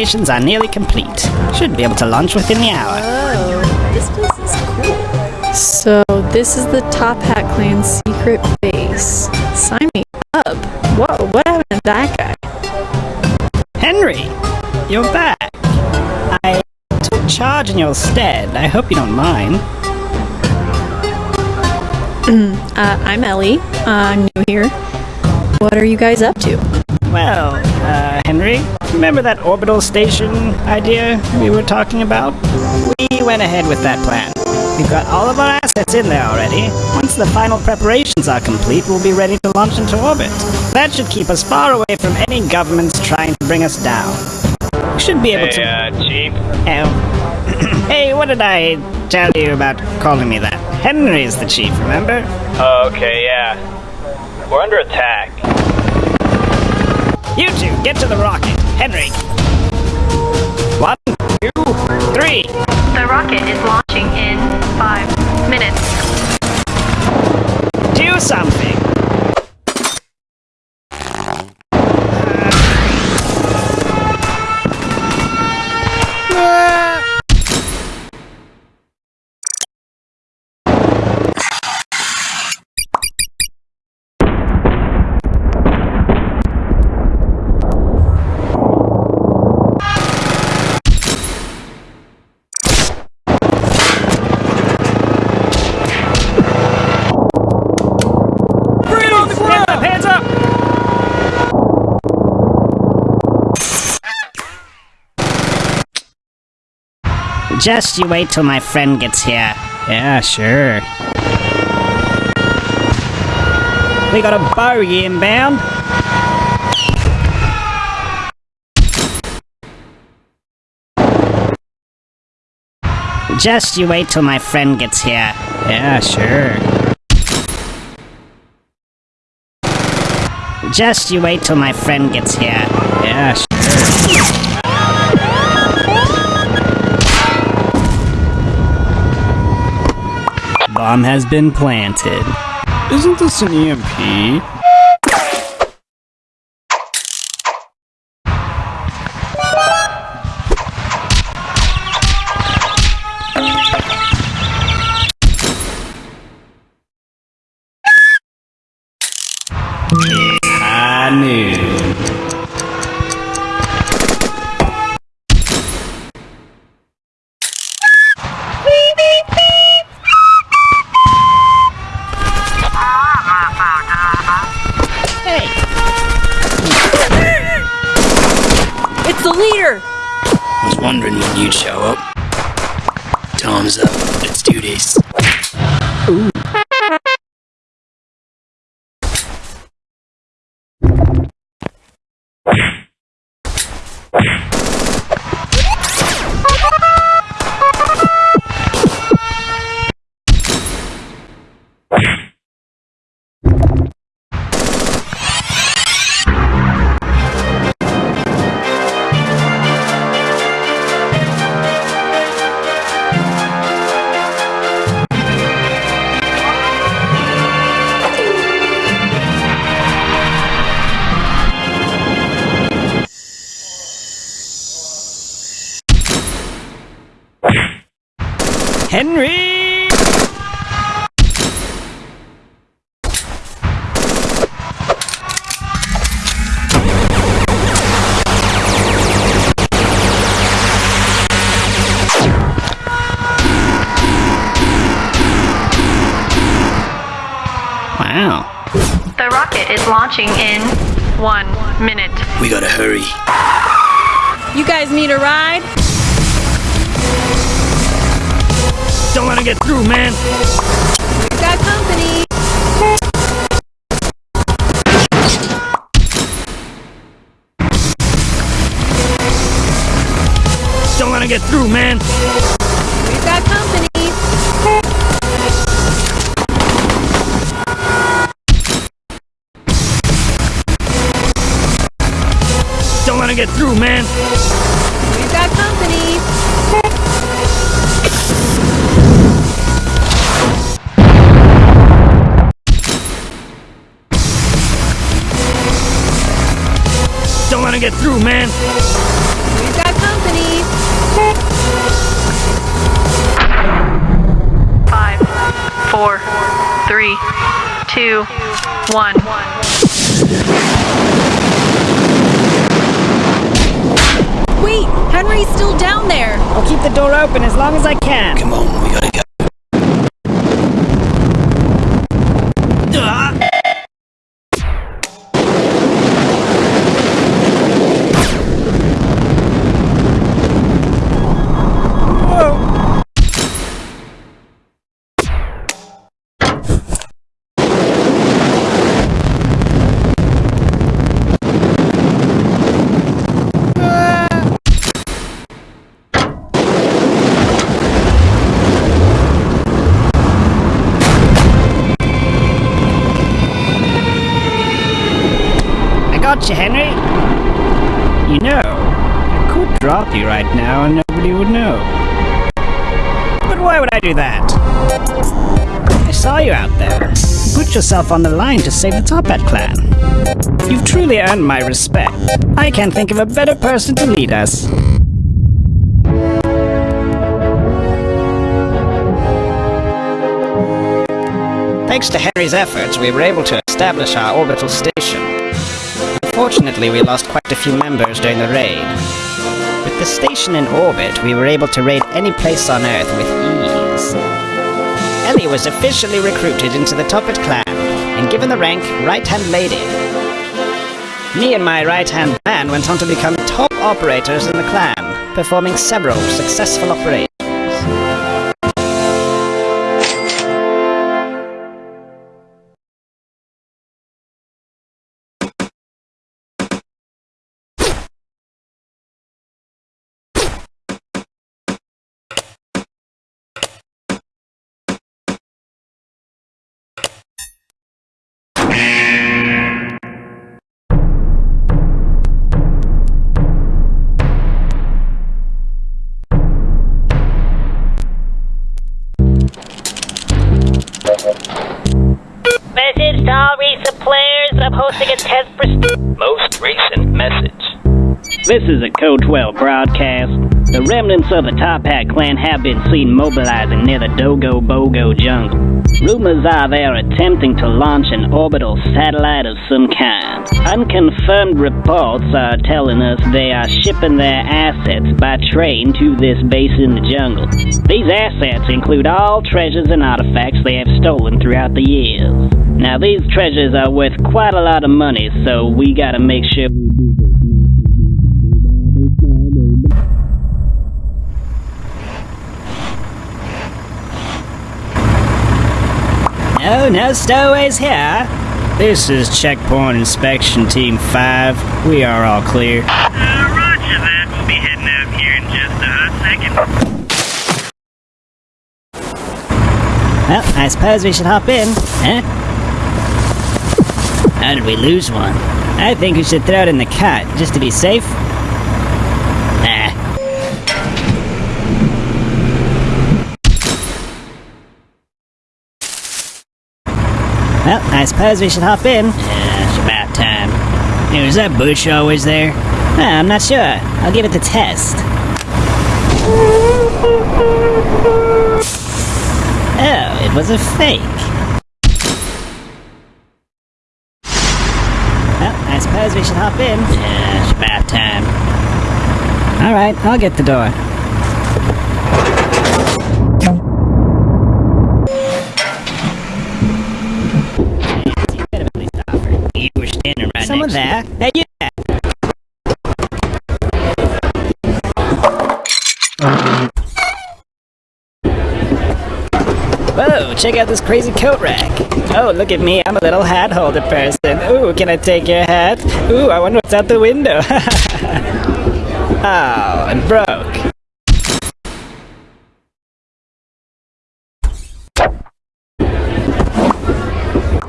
Preparations are nearly complete. Should be able to launch within the hour. Oh, this place is cool. So, this is the Toppat Clan's secret base. Sign me up. Whoa, what happened to that guy? Henry, you're back. I took charge in your stead. I hope you don't mind. Uh, I'm Ellie. Uh, I'm new here. What are you guys up to? Well, uh, Henry, remember that orbital station idea we were talking about? We went ahead with that plan. We've got all of our assets in there already. Once the final preparations are complete, we'll be ready to launch into orbit. That should keep us far away from any governments trying to bring us down. We should be able Hey, to... uh, Chief. Oh. hey, what did I tell you about calling me that? Henry's the chief, remember? Oh, okay, yeah. We're under attack. You two, get to the rocket. Henry. One, two, three. The rocket is launching in five minutes. Do something. Just you wait till my friend gets here. Yeah, sure. We got a bogey inbound. Just you wait till my friend gets here. Yeah, sure. Just you wait till my friend gets here. Yeah, sure. Bomb has been planted. Isn't this an EMP? Was wondering when you'd show up. Time's up. Let's do this. Henry! Wow. The rocket is launching in one minute. We gotta hurry. You guys need a ride? Don't let it get through, man. We got company. Don't let it get through, man. Don't let it get through, man. We've got company. Don't let it get through, man. We've got company. Five, four, three, two, one. Wait, Henry's still down there. I'll keep the door open as long as I can. Come on, we gotta go. Would I do that? I saw you out there. Put yourself on the line to save the Toppat clan. You've truly earned my respect. I can't think of a better person to lead us. Thanks to Henry's efforts, we were able to establish our orbital station. Unfortunately, we lost quite a few members during the raid. With the station in orbit, we were able to raid any place on Earth with ease. Ellie was officially recruited into the Toppat clan and given the rank Right-Hand Lady. Me and my right-hand man went on to become top operators in the clan, performing several successful operations. This is a Code 12 broadcast. The remnants of the Toppat clan have been seen mobilizing near the Dogo Bogo jungle. Rumors are they are attempting to launch an orbital satellite of some kind. Unconfirmed reports are telling us they are shipping their assets by train to this base in the jungle. These assets include all treasures and artifacts they have stolen throughout the years. Now, these treasures are worth quite a lot of money, so we gotta make sure. No, no stowaways here. This is Checkpoint Inspection Team 5. We are all clear. Uh, roger that. We'll be heading out here in just a second. Well, I suppose we should hop in, huh? How did we lose one? I think we should throw it in the cut, just to be safe. Nah. Well, I suppose we should hop in. Yeah, it's about time. Hey, was that bush always there? I'm not sure. I'll give it the test. Oh, it was a fake. Well, I suppose we should hop in. Yeah, it's about time. Alright, I'll get the door. You were standing right Someone there? Hey, you there? Whoa, check out this crazy coat rack. Oh, look at me, I'm a little hat holder person. Ooh, can I take your hat? Ooh, I wonder what's out the window. oh, and broke.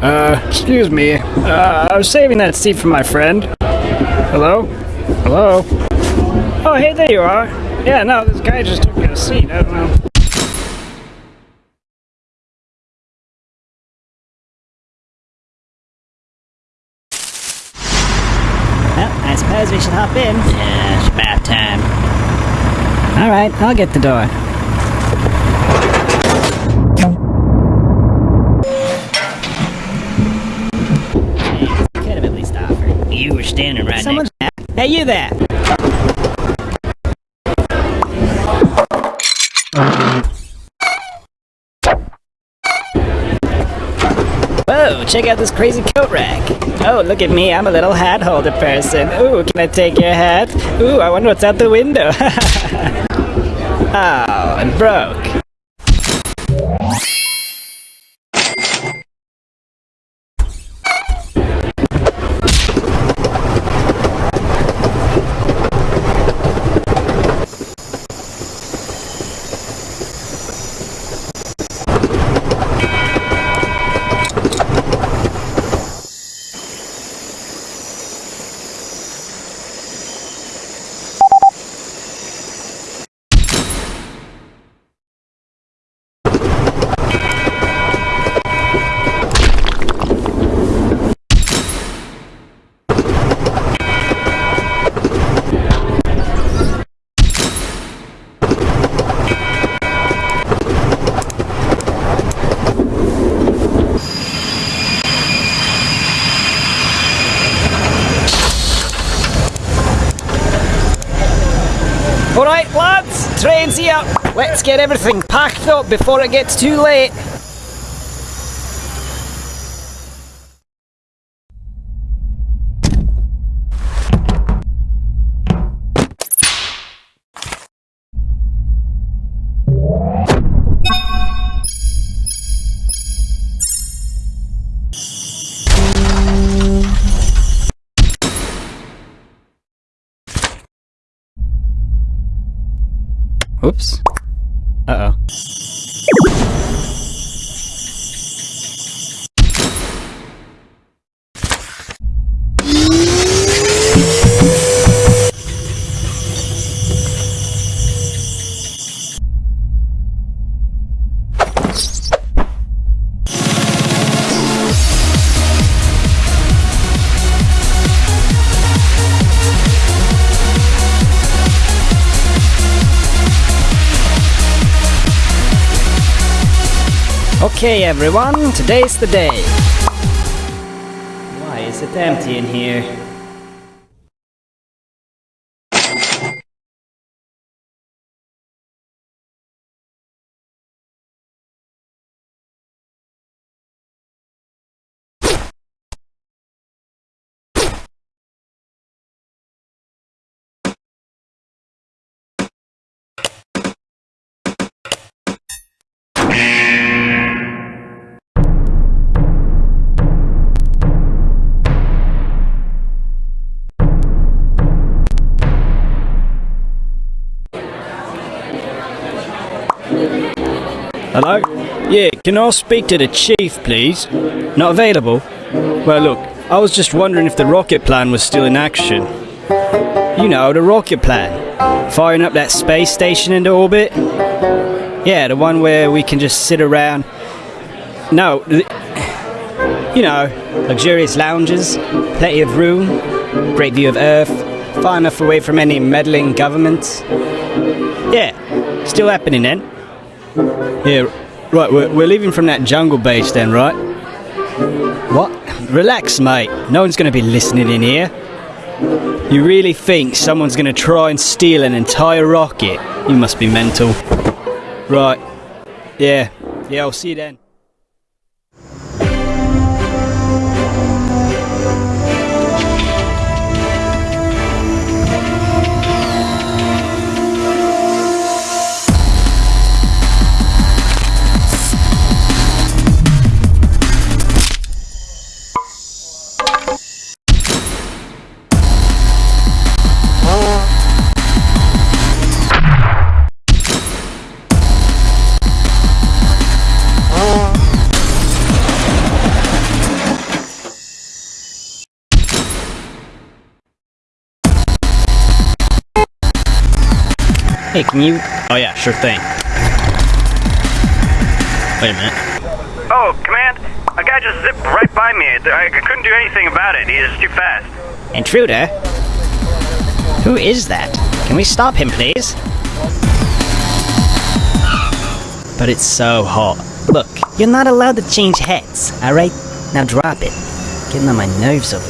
Uh, excuse me. Uh, I was saving that seat for my friend. Hello? Hello? Oh, hey, there you are. Yeah, no, this guy just took a seat. I don't know. Well, I suppose we should hop in. Yeah, it's about time. Alright, I'll get the door. Could have at least offered. You were standing right Someone's next. Hey, you there! Whoa, check out this crazy coat rack. Oh, look at me, I'm a little hat holder person. Ooh, can I take your hat? Ooh, I wonder what's out the window. oh, it broke. Alright, lads, train's here. Let's get everything packed up before it gets too late. Okay, everyone, today's the day. Why is it empty in here? Hello? Yeah, can I speak to the chief, please? Not available? Well, look, I was just wondering if the rocket plan was still in action. You know, the rocket plan. Firing up that space station into orbit? Yeah, the one where we can just sit around. No, you know, luxurious lounges, plenty of room, great view of Earth, far enough away from any meddling governments. Yeah, still happening then. Yeah, right, we're, we're leaving from that jungle base then, right? What? Relax, mate. No one's going to be listening in here. You really think someone's going to try and steal an entire rocket? You must be mental. Right. Yeah. Yeah, I'll see you then. Hey, can you... Oh yeah, sure thing. Wait a minute. Oh, Command, a guy just zipped right by me. I couldn't do anything about it. He is too fast. Intruder? Who is that? Can we stop him, please? But it's so hot. Look, you're not allowed to change hats, alright? Now drop it. Getting on my nerves over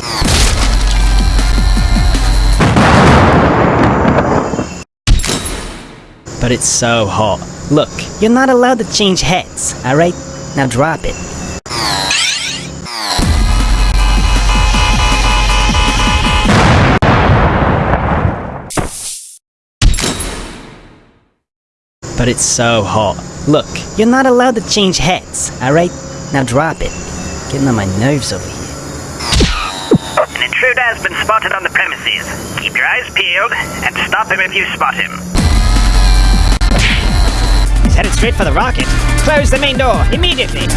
But it's so hot. Look, you're not allowed to change heads, alright? Now drop it. But it's so hot. Look, you're not allowed to change heads, alright? Now drop it. Getting on my nerves over here. An intruder has been spotted on the premises. Keep your eyes peeled and stop him if you spot him. Headed straight for the rocket. Close the main door, immediately!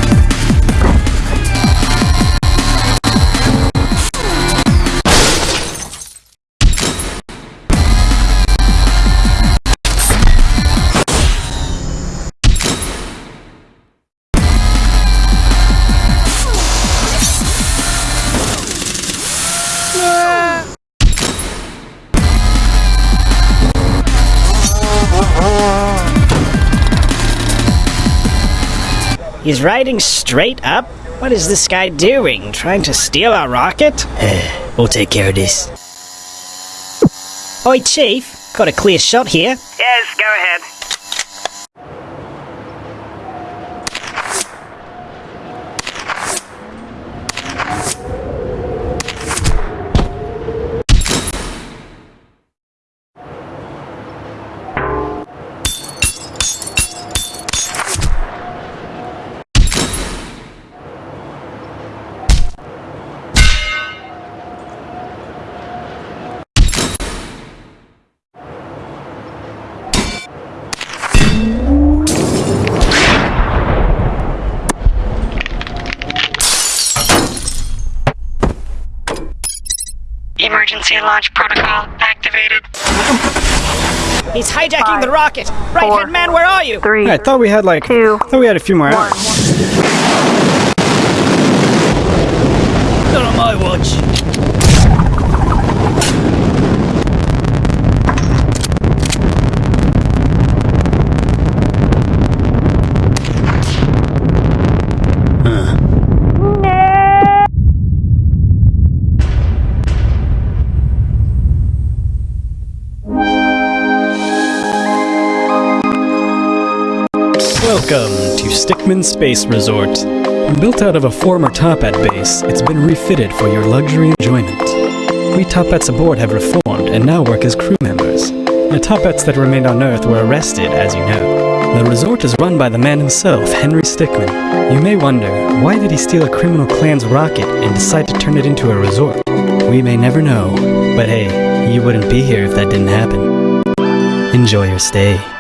He's riding straight up? What is this guy doing? Trying to steal our rocket? We'll take care of this. Oi, Chief. Got a clear shot here. Yes, go ahead. Emergency launch protocol activated. He's hijacking the rocket! Right hand man, where are you? Three. I thought we had like. Two. I thought we had a few more hours. Not on my watch. Welcome to Stickmin Space Resort. Built out of a former Toppat base, it's been refitted for your luxury enjoyment. We Toppats aboard have reformed and now work as crew members. The Toppats that remained on Earth were arrested, as you know. The resort is run by the man himself, Henry Stickmin. You may wonder, why did he steal a criminal clan's rocket and decide to turn it into a resort? We may never know, but hey, you wouldn't be here if that didn't happen. Enjoy your stay.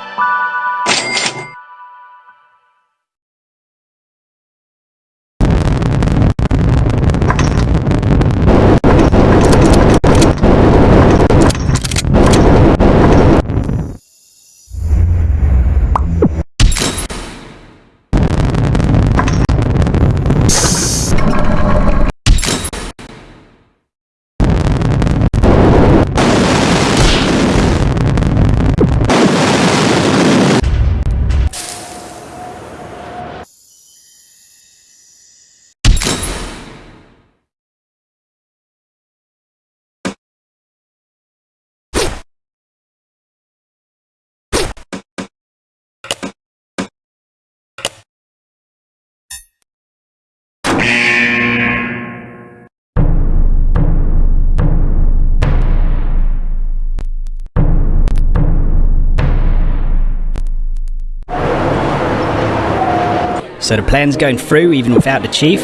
So the plan's going through even without the chief?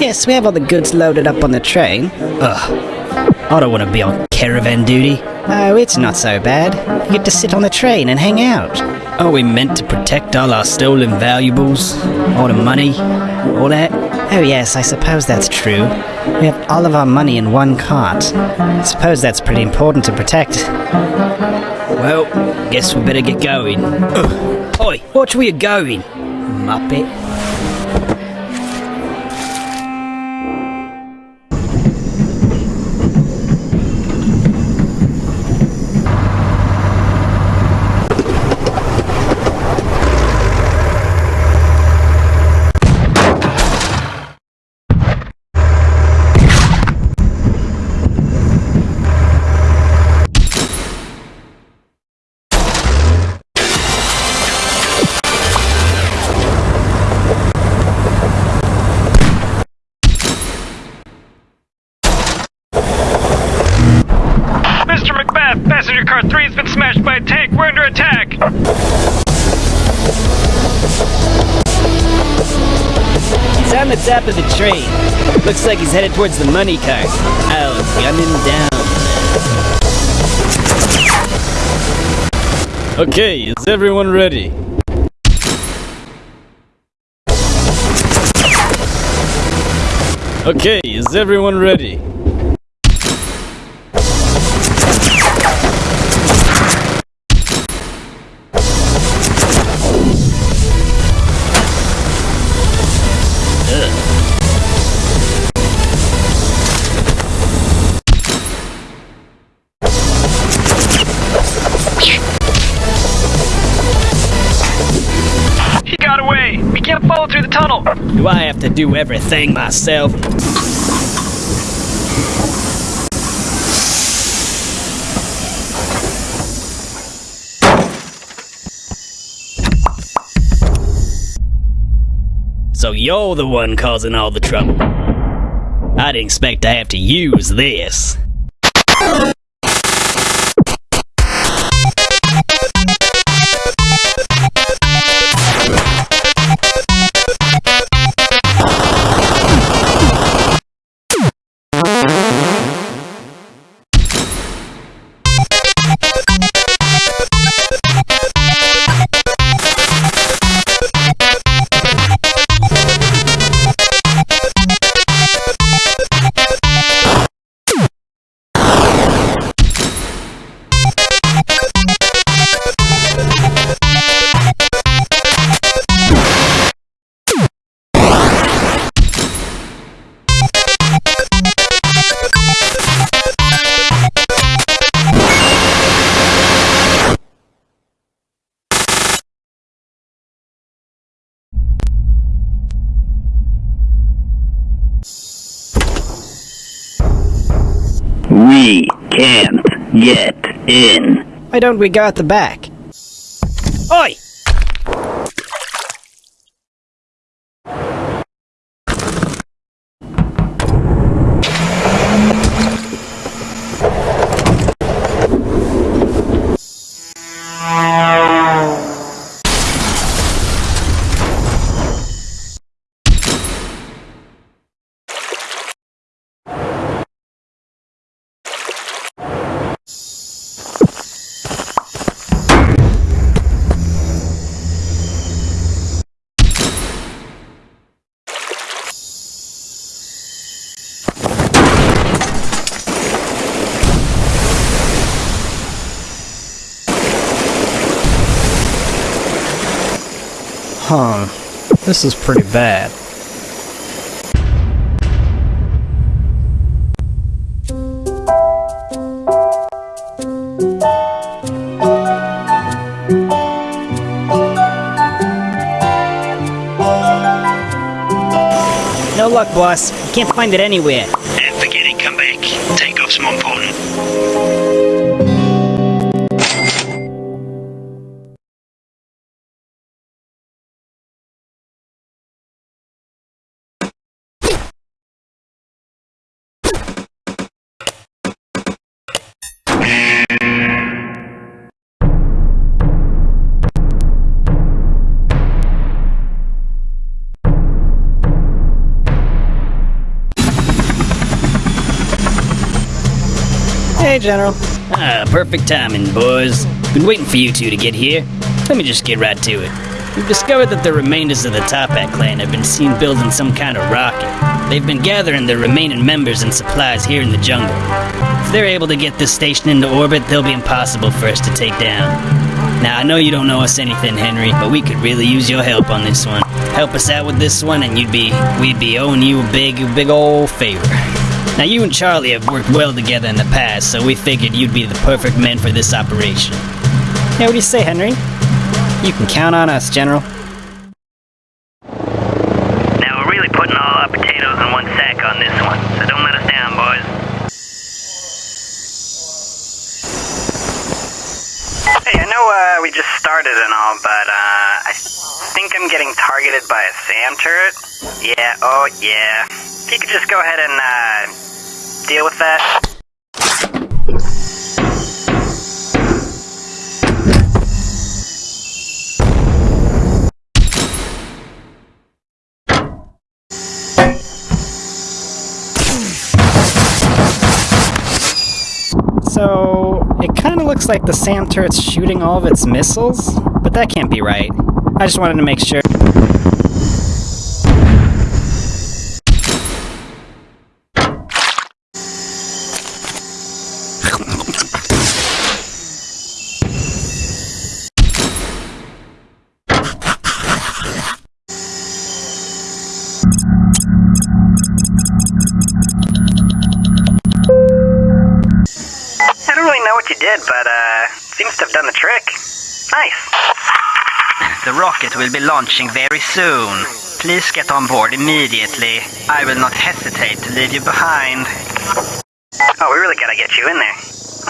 Yes, we have all the goods loaded up on the train. Ugh. I don't want to be on caravan duty. Oh, it's not so bad. You get to sit on the train and hang out. Are we meant to protect all our stolen valuables? All the money? All that? Oh yes, I suppose that's true. We have all of our money in one cart. I suppose that's pretty important to protect. Well, guess we better get going. Ugh. Oi, watch where you're going, Muppet. R3's been smashed by a tank. We're under attack. He's on the top of the train. Looks like he's headed towards the money cart. I'll gun him down. Okay, is everyone ready? Okay, is everyone ready? To do everything myself? So you're the one causing all the trouble. I didn't expect to have to use this. Can't get in. Why don't we go at the back? Oi! Huh. This is pretty bad. No luck, boss. Can't find it anywhere. And forget it, come back. Takeoff's more important. General. Ah, perfect timing, boys. Been waiting for you two to get here. Let me just get right to it. We've discovered that the remainders of the Toppat clan have been seen building some kind of rocket. They've been gathering the remaining members and supplies here in the jungle. If they're able to get this station into orbit, they'll be impossible for us to take down. Now, I know you don't know us anything, Henry, but we could really use your help on this one. Help us out with this one, and you'd be we'd be owing you a big, big old favor. Now, you and Charlie have worked well together in the past, so we figured you'd be the perfect men for this operation. Yeah, what do you say, Henry? You can count on us, General. Now we're really putting all our potatoes in one sack on this one, so don't let us down, boys. Hey, I know uh, we just started and all, but uh, I think I'm getting targeted by a SAM turret. Yeah, oh yeah. If you could just go ahead and uh, deal with that. So, it kind of looks like the SAM turret's shooting all of its missiles, but that can't be right. I just wanted to make sure. Nice. The rocket will be launching very soon. Please get on board immediately. I will not hesitate to leave you behind. Oh, we really gotta get you in there.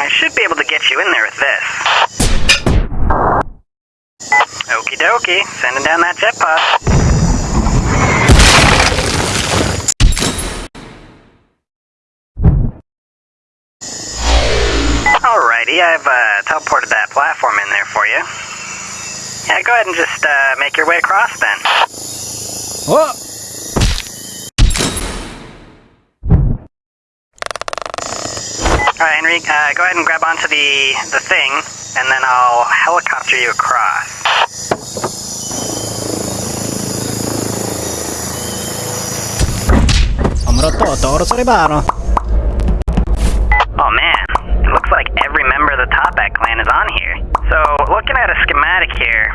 I should be able to get you in there with this. Okie dokie, sending down that jet pod. Alrighty, I've uh, teleported that platform in there for you. Yeah, go ahead and just uh, make your way across then. Whoa! Alright, Henry, uh, go ahead and grab onto the, the thing, and then I'll helicopter you across. Oh at a schematic here,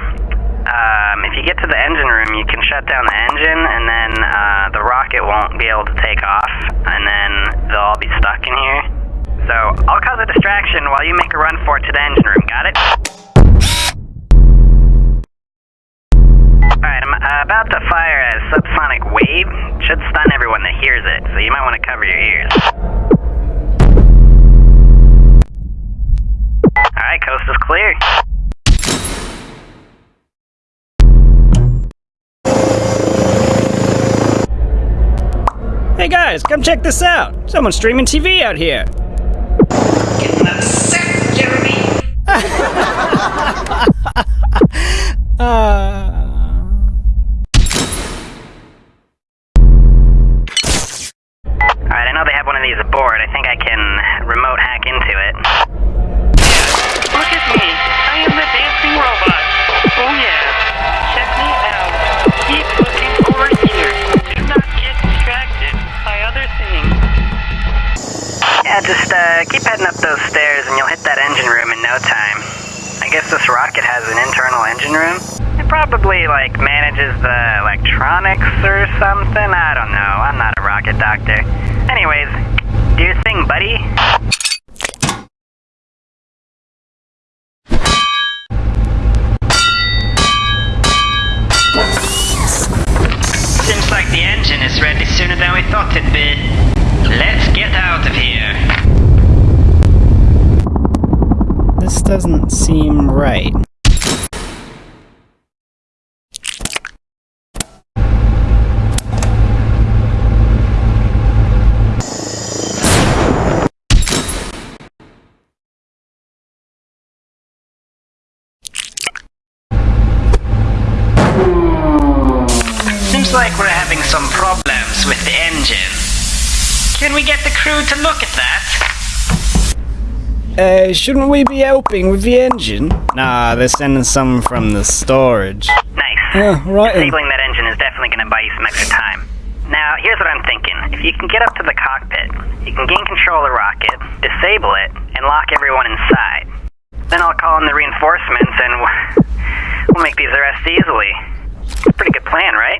um, if you get to the engine room, you can shut down the engine, and then uh, the rocket won't be able to take off, and then they'll all be stuck in here. So, I'll cause a distraction while you make a run for it to the engine room, got it? Alright, I'm uh, about to fire a subsonic wave. Should stun everyone that hears it, so you might want to cover your ears. Alright, coast is clear. Hey guys, come check this out! Someone's streaming TV out here! Doesn't seem right. Seems like we're having some problems with the engine. Can we get the crew to look at that? Uh, shouldn't we be helping with the engine? Nah, they're sending some from the storage. Nice. Yeah, right. Disabling that engine is definitely going to buy you some extra time. Now, here's what I'm thinking. If you can get up to the cockpit, you can gain control of the rocket, disable it, and lock everyone inside. Then I'll call in the reinforcements and we'll make these arrests easily. Pretty good plan, right?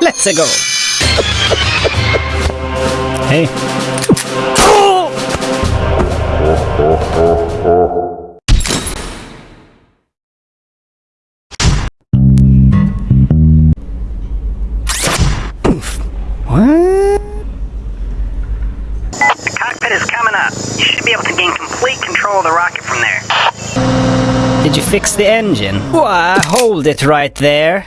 Let's go! Hey. Fix the engine? Why, hold it right there.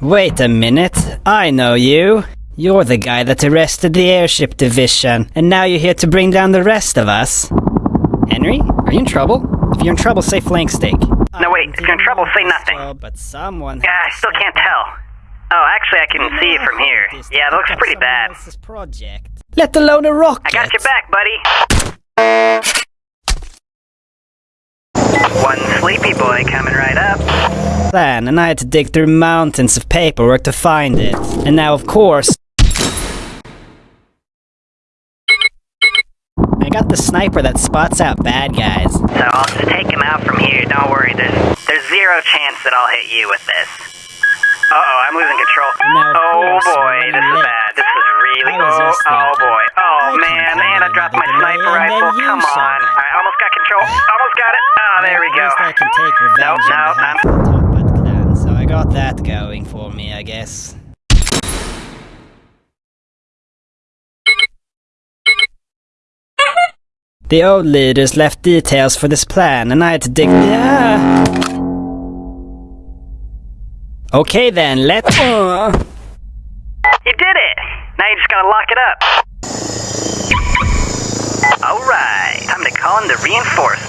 Wait a minute. I know you. You're the guy that arrested the airship division, and now you're here to bring down the rest of us. Henry, are you in trouble? If you're in trouble, say flank steak. No, wait, if you're in trouble, say nothing. Oh, But someone. Yeah, I still can't tell. Oh, actually, I can see it from here. Yeah, it looks pretty bad. Project. Let alone a rocket. I got your back, buddy. One sleepy boy coming right up. plan, and I had to dig through mountains of paperwork to find it. And now, of course, I got the sniper that spots out bad guys. So I'll just take him out from here. Don't worry, there's there's zero chance that I'll hit you with this. Uh oh, I'm losing control. Now, Oh boy, this is bad. This is really oh oh boy. Oh I man, and I dropped my sniper rifle. then Come on. Alright, almost got control. It. Oh, there we At go. least I can take revenge Nope, on no, behalf I'm- of the Toppat clan, so I got that going for me, I guess. The old leaders left details for this plan, and I had to dig. Yeah. Okay then, let's. Uh, You did it! Now you just gotta lock it up. Alright, time to call in the reinforcements.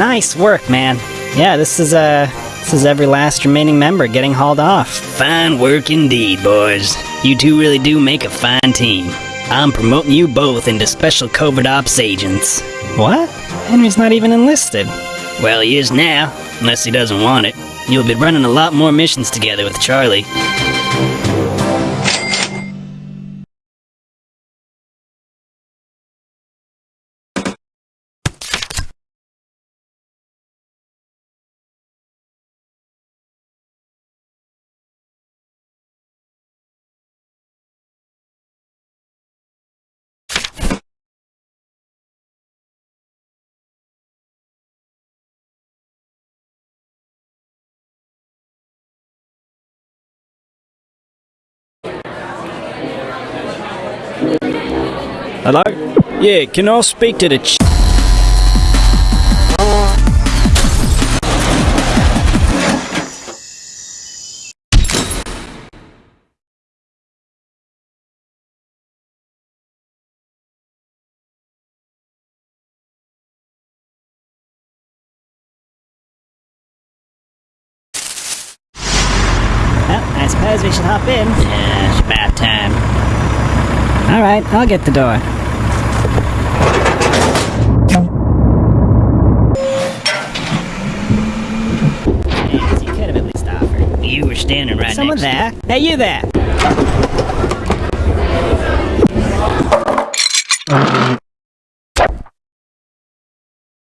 Nice work, man. Yeah, this is uh this is every last remaining member getting hauled off. Fine work indeed, boys. You two really do make a fine team. I'm promoting you both into special covert ops agents. What? Henry's not even enlisted. Well, he is now, unless he doesn't want it. You'll be running a lot more missions together with Charlie. Hello? Yeah, can I speak to the ch- I suppose we should hop in. Yeah, it's about time. Alright, I'll get the door. Jeez, you could have at least offered. You were standing right Someone next there? Hey, you there!